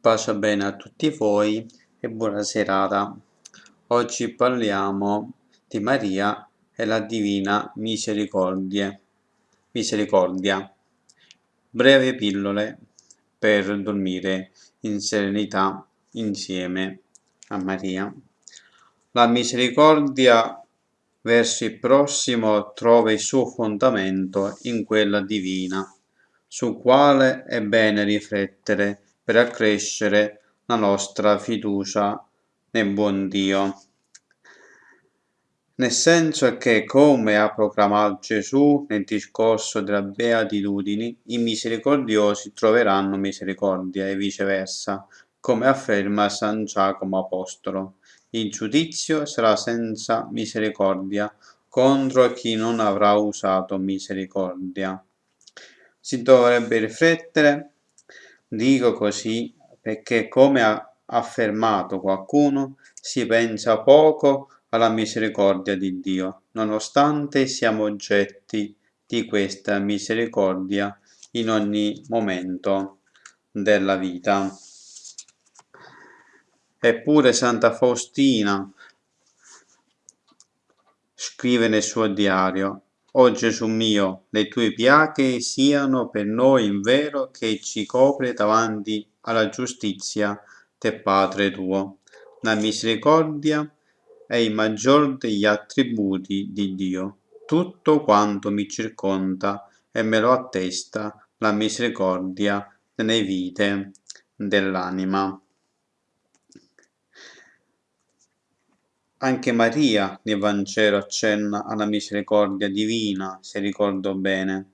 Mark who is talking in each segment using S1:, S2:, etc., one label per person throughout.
S1: Pace bene a tutti voi e buona serata. Oggi parliamo di Maria e la Divina Misericordia. Misericordia. Breve pillole per dormire in serenità insieme a Maria. La misericordia verso il prossimo trova il suo fondamento in quella divina, su quale è bene riflettere per accrescere la nostra fiducia nel buon Dio. Nel senso che, come ha proclamato Gesù nel discorso della beatitudini, i misericordiosi troveranno misericordia e viceversa, come afferma San Giacomo Apostolo. Il giudizio sarà senza misericordia contro chi non avrà usato misericordia. Si dovrebbe riflettere Dico così perché, come ha affermato qualcuno, si pensa poco alla misericordia di Dio, nonostante siamo oggetti di questa misericordia in ogni momento della vita. Eppure Santa Faustina scrive nel suo diario o Gesù mio, le tue piaghe siano per noi il vero che ci copre davanti alla giustizia del Padre tuo. La misericordia è il maggior degli attributi di Dio. Tutto quanto mi circonda e me lo attesta la misericordia nelle vite dell'anima. Anche Maria nel Vangelo accenna alla misericordia divina, se ricordo bene.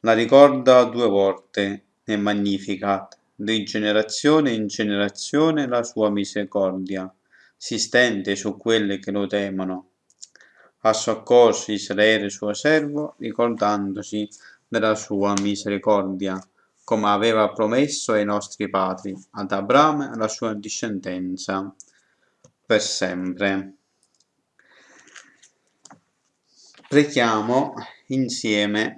S1: La ricorda due volte nel Magnificat, di generazione in generazione la sua misericordia si stende su quelle che lo temono. Ha soccorso Israele suo servo, ricordandosi della sua misericordia, come aveva promesso ai nostri padri, ad Abramo e alla sua discendenza per sempre. Preghiamo insieme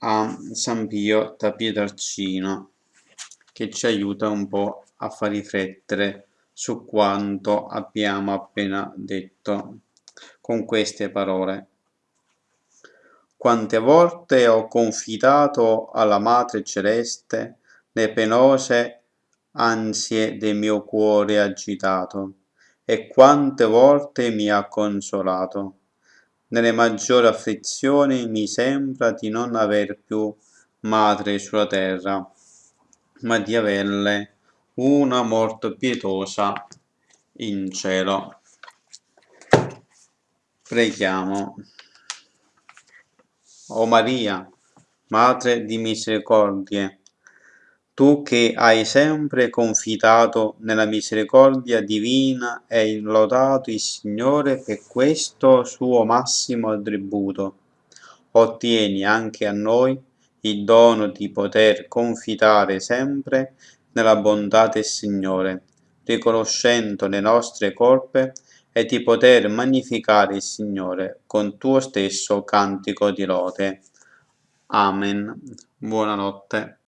S1: a San Pio da Pietrarcino che ci aiuta un po' a far riflettere su quanto abbiamo appena detto con queste parole. Quante volte ho confidato alla Madre Celeste le penose ansie del mio cuore agitato e quante volte mi ha consolato. Nelle maggiori afflizioni mi sembra di non aver più madre sulla terra, ma di averle una molto pietosa in cielo. Preghiamo. O Maria, Madre di misericordie, tu che hai sempre confidato nella misericordia divina e lodato il Signore per questo suo massimo attributo, ottieni anche a noi il dono di poter confidare sempre nella bontà del Signore, riconoscendo le nostre colpe e di poter magnificare il Signore con tuo stesso cantico di lode. Amen. Buonanotte.